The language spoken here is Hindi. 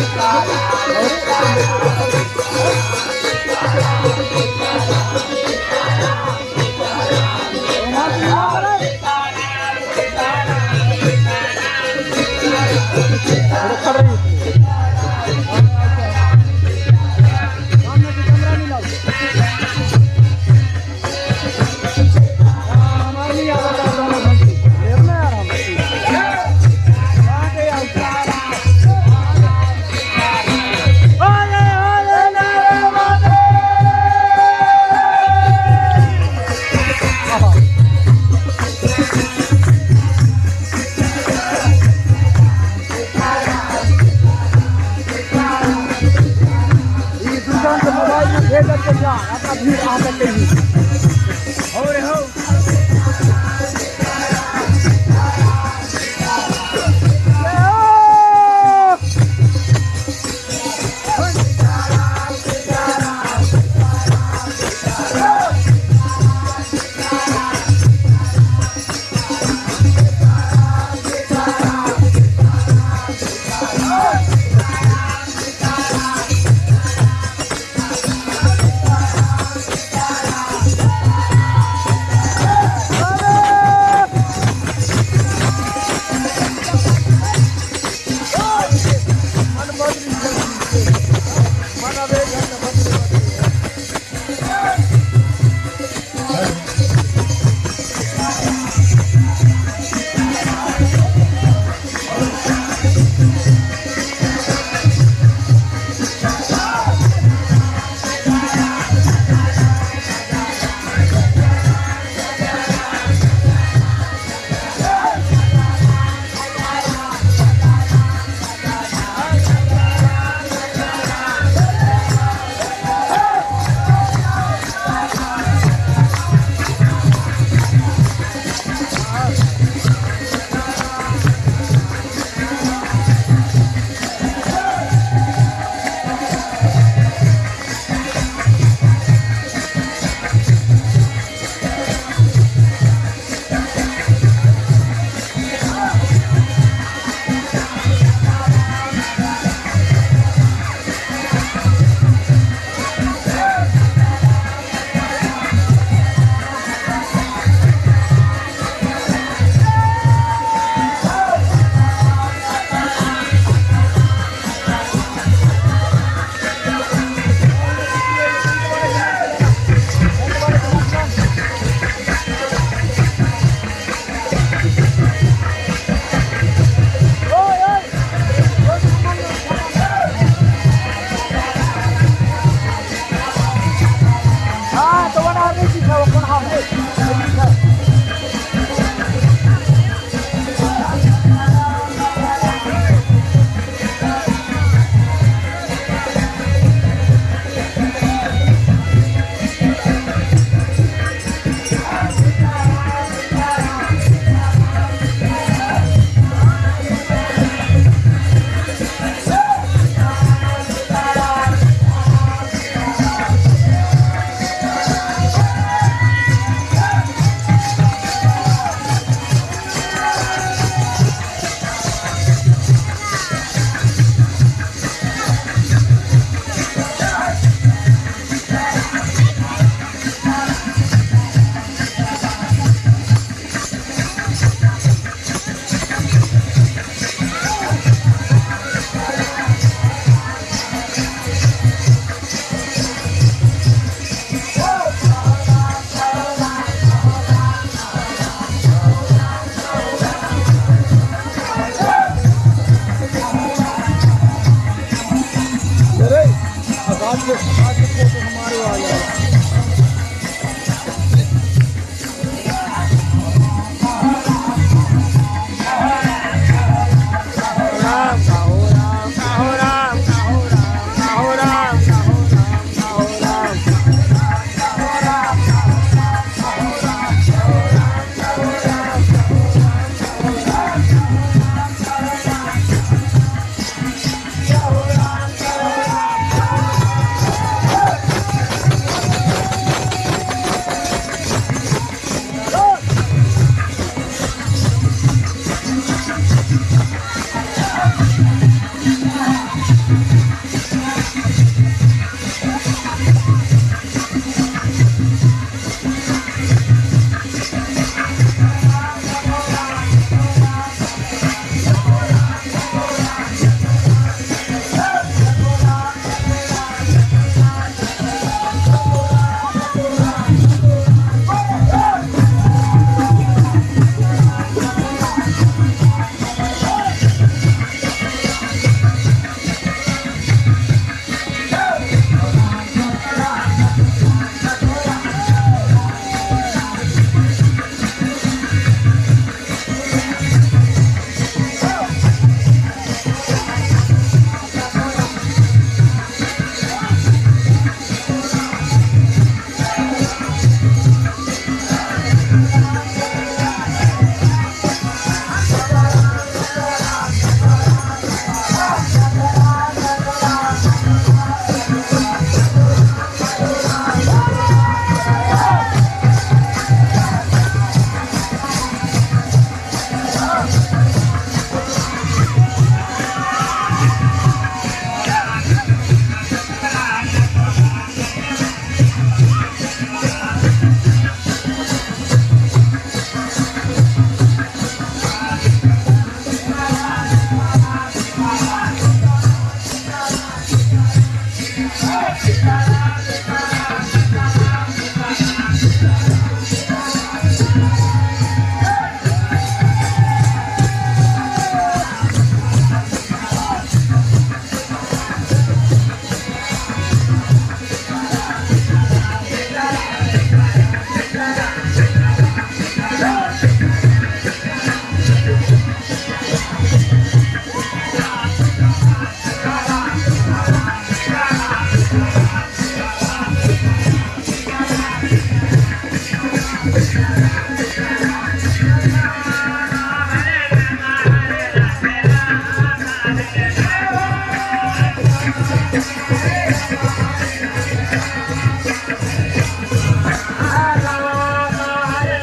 छोटा सौगात बंद Thank